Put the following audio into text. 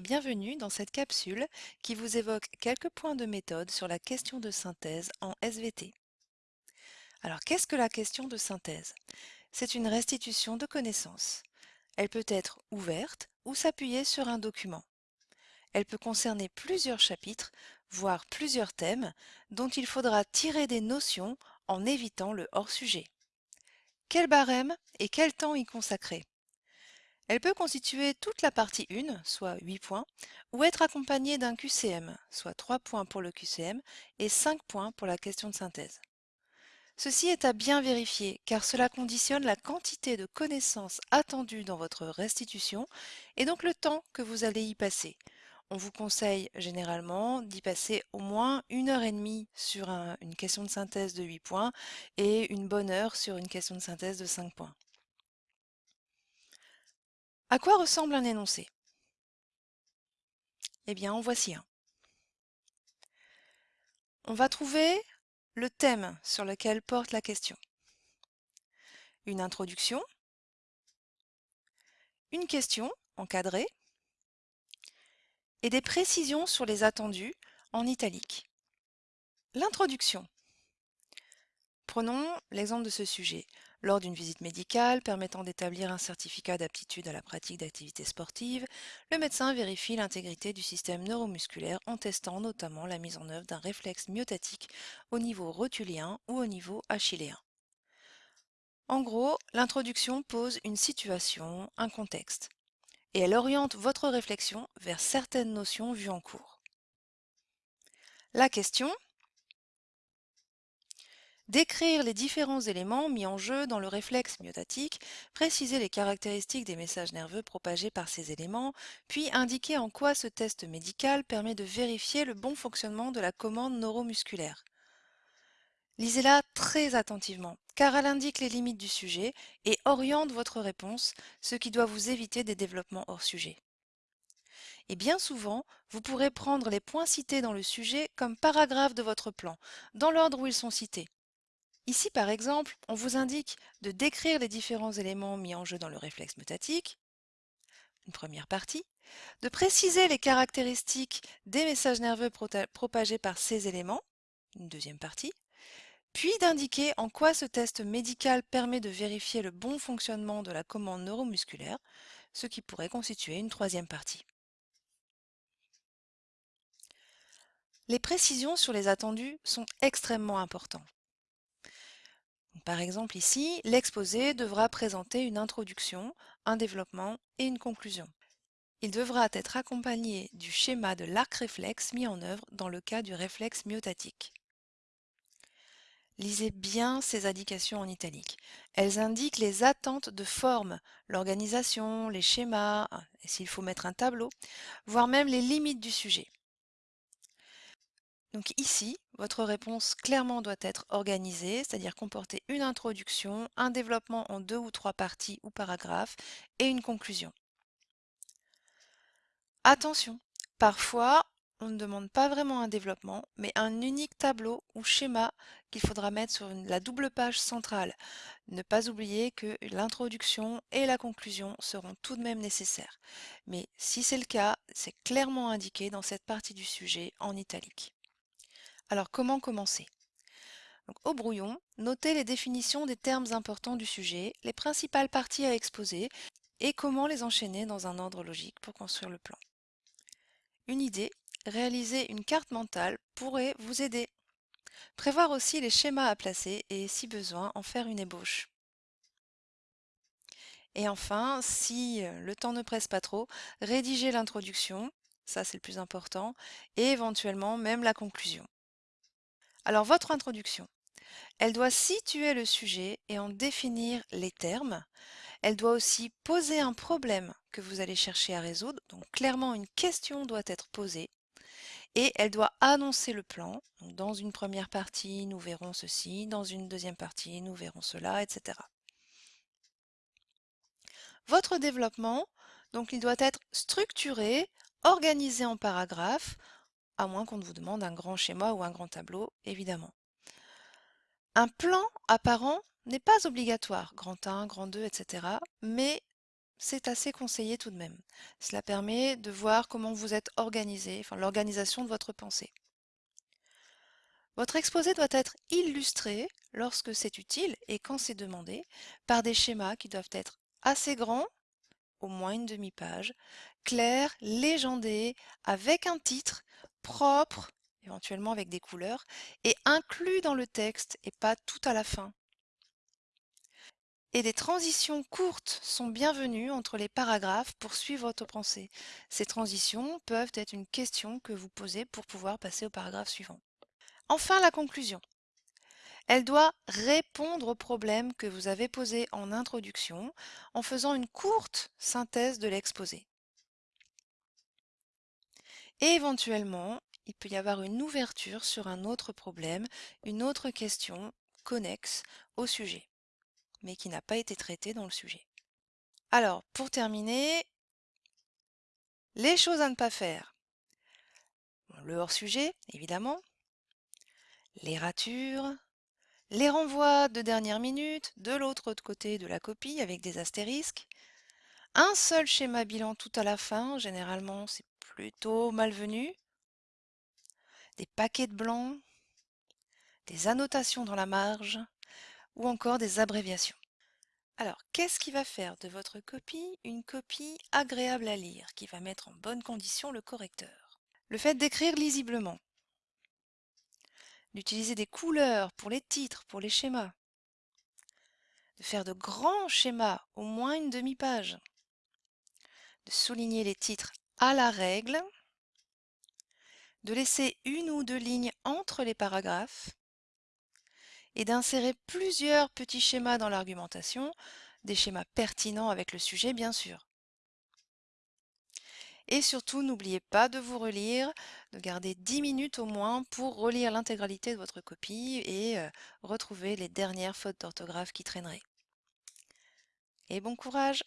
bienvenue dans cette capsule qui vous évoque quelques points de méthode sur la question de synthèse en SVT. Alors qu'est-ce que la question de synthèse? C'est une restitution de connaissances. Elle peut être ouverte ou s'appuyer sur un document. Elle peut concerner plusieurs chapitres, voire plusieurs thèmes, dont il faudra tirer des notions en évitant le hors-sujet. Quel barème et quel temps y consacrer? Elle peut constituer toute la partie 1, soit 8 points, ou être accompagnée d'un QCM, soit 3 points pour le QCM et 5 points pour la question de synthèse. Ceci est à bien vérifier car cela conditionne la quantité de connaissances attendues dans votre restitution et donc le temps que vous allez y passer. On vous conseille généralement d'y passer au moins une heure et demie sur une question de synthèse de 8 points et une bonne heure sur une question de synthèse de 5 points. À quoi ressemble un énoncé? Eh bien, en voici un. On va trouver le thème sur lequel porte la question. Une introduction, une question encadrée et des précisions sur les attendus en italique. L'introduction. Prenons l'exemple de ce sujet lors d'une visite médicale permettant d'établir un certificat d'aptitude à la pratique d'activités sportives, le médecin vérifie l'intégrité du système neuromusculaire en testant notamment la mise en œuvre d'un réflexe myotatique au niveau rotulien ou au niveau achilléen. En gros, l'introduction pose une situation, un contexte, et elle oriente votre réflexion vers certaines notions vues en cours. La question Décrire les différents éléments mis en jeu dans le réflexe myotatique, préciser les caractéristiques des messages nerveux propagés par ces éléments, puis indiquer en quoi ce test médical permet de vérifier le bon fonctionnement de la commande neuromusculaire. Lisez-la très attentivement, car elle indique les limites du sujet et oriente votre réponse, ce qui doit vous éviter des développements hors sujet. Et bien souvent, vous pourrez prendre les points cités dans le sujet comme paragraphe de votre plan, dans l'ordre où ils sont cités. Ici, par exemple, on vous indique de décrire les différents éléments mis en jeu dans le réflexe mutatique, une première partie, de préciser les caractéristiques des messages nerveux propagés par ces éléments, une deuxième partie, puis d'indiquer en quoi ce test médical permet de vérifier le bon fonctionnement de la commande neuromusculaire, ce qui pourrait constituer une troisième partie. Les précisions sur les attendus sont extrêmement importantes. Par exemple ici, l'exposé devra présenter une introduction, un développement et une conclusion. Il devra être accompagné du schéma de l'arc réflexe mis en œuvre dans le cas du réflexe myotatique. Lisez bien ces indications en italique. Elles indiquent les attentes de forme, l'organisation, les schémas, s'il faut mettre un tableau, voire même les limites du sujet. Donc ici, votre réponse clairement doit être organisée, c'est-à-dire comporter une introduction, un développement en deux ou trois parties ou paragraphes et une conclusion. Attention, parfois on ne demande pas vraiment un développement, mais un unique tableau ou schéma qu'il faudra mettre sur la double page centrale. Ne pas oublier que l'introduction et la conclusion seront tout de même nécessaires. Mais si c'est le cas, c'est clairement indiqué dans cette partie du sujet en italique. Alors comment commencer? Au brouillon, notez les définitions des termes importants du sujet, les principales parties à exposer et comment les enchaîner dans un ordre logique pour construire le plan. Une idée, réaliser une carte mentale pourrait vous aider. Prévoir aussi les schémas à placer et, si besoin, en faire une ébauche. Et enfin, si euh, le temps ne presse pas trop, rédiger l'introduction, ça c'est le plus important, et éventuellement même la conclusion. Alors votre introduction, elle doit situer le sujet et en définir les termes. Elle doit aussi poser un problème que vous allez chercher à résoudre. Donc clairement, une question doit être posée. Et elle doit annoncer le plan. dans une première partie, nous verrons ceci. Dans une deuxième partie, nous verrons cela, etc. Votre développement, donc il doit être structuré, organisé en paragraphes, à moins qu'on ne vous demande un grand schéma ou un grand tableau, évidemment. Un plan apparent n'est pas obligatoire, grand 1, grand 2, etc., mais c'est assez conseillé tout de même. Cela permet de voir comment vous êtes organisé, l'organisation de votre pensée. Votre exposé doit être illustré lorsque c'est utile et quand c'est demandé par des schémas qui doivent être assez grands, au moins une demi-page, clairs, légendés, avec un titre propre, éventuellement avec des couleurs, et inclus dans le texte et pas tout à la fin. Et des transitions courtes sont bienvenues entre les paragraphes pour suivre votre pensée. Ces transitions peuvent être une question que vous posez pour pouvoir passer au paragraphe suivant. Enfin, la conclusion. Elle doit répondre au problème que vous avez posé en introduction en faisant une courte synthèse de l'exposé. Et éventuellement, il peut y avoir une ouverture sur un autre problème, une autre question connexe au sujet, mais qui n'a pas été traitée dans le sujet. Alors, pour terminer, les choses à ne pas faire. Le hors-sujet, évidemment, les ratures, les renvois de dernière minute de l'autre côté de la copie avec des astérisques, un seul schéma bilan tout à la fin, généralement c'est plutôt malvenu, des paquets de blancs, des annotations dans la marge ou encore des abréviations. Alors, qu'est-ce qui va faire de votre copie une copie agréable à lire, qui va mettre en bonne condition le correcteur? Le fait d'écrire lisiblement, d'utiliser des couleurs pour les titres, pour les schémas, de faire de grands schémas, au moins une demi-page, de souligner les titres à la règle, de laisser une ou deux lignes entre les paragraphes et d'insérer plusieurs petits schémas dans l'argumentation, des schémas pertinents avec le sujet bien sûr. Et surtout, n'oubliez pas de vous relire, de garder 10 minutes au moins pour relire l'intégralité de votre copie et euh, retrouver les dernières fautes d'orthographe qui traîneraient. Et bon courage